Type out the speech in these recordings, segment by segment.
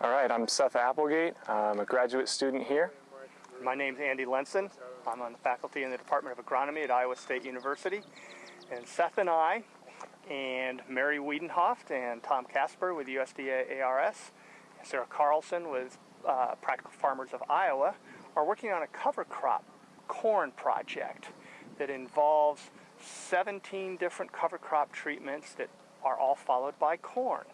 All right, I'm Seth Applegate. I'm a graduate student here. My name's Andy Lenssen. I'm on the faculty in the Department of Agronomy at Iowa State University. And Seth and I, and Mary Wiedenhoeft and Tom Kaspar with USDA ARS, and Sarah Carlson with uh, Practical Farmers of Iowa, are working on a cover crop corn project that involves 17 different cover crop treatments that are all followed by corn.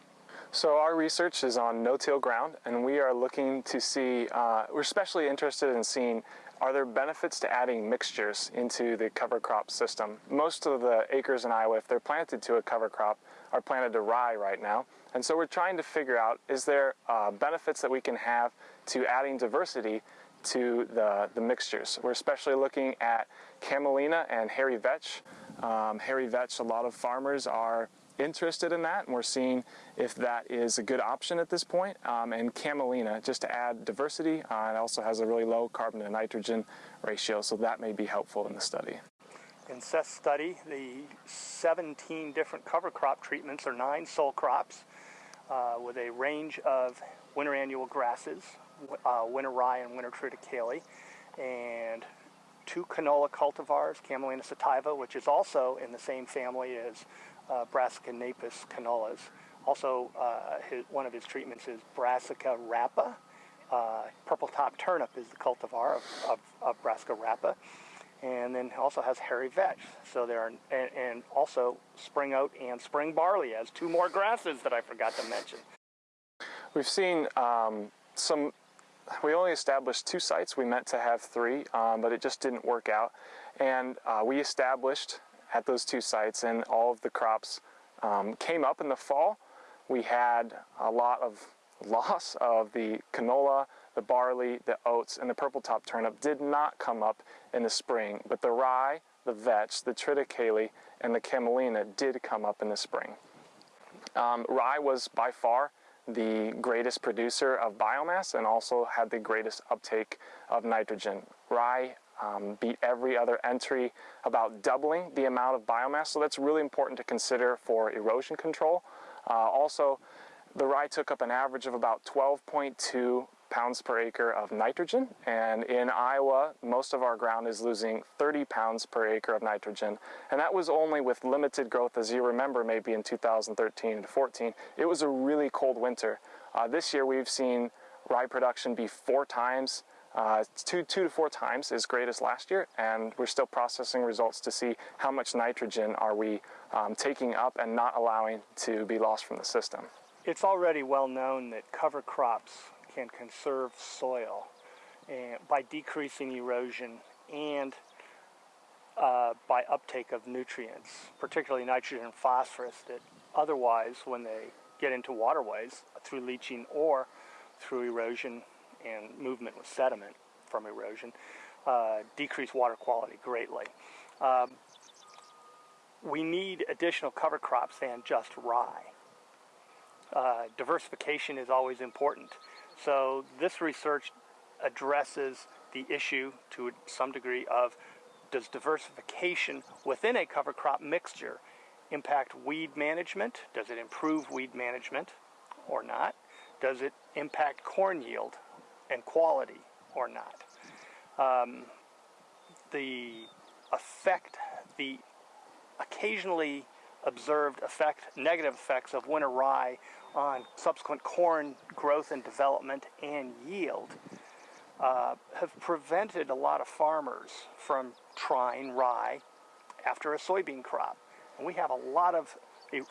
So our research is on no-till ground, and we are looking to see, uh, we're especially interested in seeing are there benefits to adding mixtures into the cover crop system? Most of the acres in Iowa, if they're planted to a cover crop, are planted to rye right now. And so we're trying to figure out, is there uh, benefits that we can have to adding diversity to the, the mixtures? We're especially looking at camelina and hairy vetch. Um, hairy vetch, a lot of farmers are interested in that, and we're seeing if that is a good option at this point. Um, and camelina, just to add diversity, uh, it also has a really low carbon to nitrogen ratio, so that may be helpful in the study. In Seth's study, the 17 different cover crop treatments are nine sole crops uh, with a range of winter annual grasses, uh, winter rye and winter triticale, and two canola cultivars, Camelina sativa, which is also in the same family as uh, Brassica napus canolas. Also, uh, his, one of his treatments is Brassica rapa. Uh, purple top turnip is the cultivar of, of, of Brassica rapa. And then also has hairy vetch. So there are, and, and also spring oat and spring barley as two more grasses that I forgot to mention. We've seen um, some we only established two sites. We meant to have three, um, but it just didn't work out. And uh, we established at those two sites and all of the crops um, came up in the fall. We had a lot of loss of the canola, the barley, the oats, and the purple top turnip did not come up in the spring, but the rye, the vetch, the triticale, and the camelina did come up in the spring. Um, rye was by far the greatest producer of biomass and also had the greatest uptake of nitrogen. Rye um, beat every other entry, about doubling the amount of biomass, so that's really important to consider for erosion control. Uh, also, the rye took up an average of about 12.2 pounds per acre of nitrogen, and in Iowa, most of our ground is losing 30 pounds per acre of nitrogen, and that was only with limited growth, as you remember maybe in 2013 to 14. It was a really cold winter. Uh, this year we've seen rye production be four times uh, two, two to four times as great as last year, and we're still processing results to see how much nitrogen are we um, taking up and not allowing to be lost from the system. It's already well known that cover crops can conserve soil and by decreasing erosion and uh, by uptake of nutrients, particularly nitrogen and phosphorus, that otherwise, when they get into waterways through leaching or through erosion and movement with sediment from erosion, uh, decrease water quality greatly. Um, we need additional cover crops than just rye. Uh, diversification is always important. So this research addresses the issue to some degree of does diversification within a cover crop mixture impact weed management? Does it improve weed management or not? Does it impact corn yield and quality or not. Um, the effect, the occasionally observed effect, negative effects of winter rye on subsequent corn growth and development and yield uh, have prevented a lot of farmers from trying rye after a soybean crop. And we have a lot of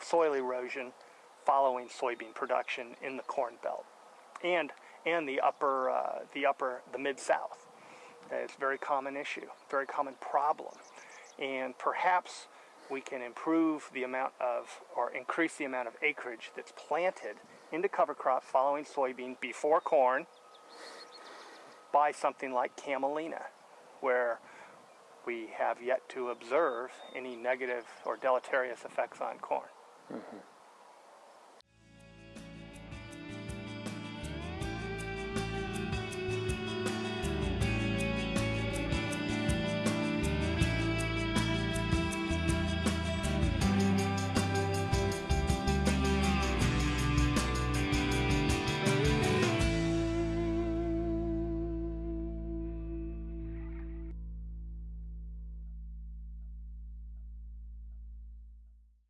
soil erosion following soybean production in the corn belt. And and the upper, uh, the upper, the mid-south. It's a very common issue, very common problem. And perhaps we can improve the amount of, or increase the amount of acreage that's planted into cover crop following soybean before corn by something like camelina, where we have yet to observe any negative or deleterious effects on corn. Mm -hmm.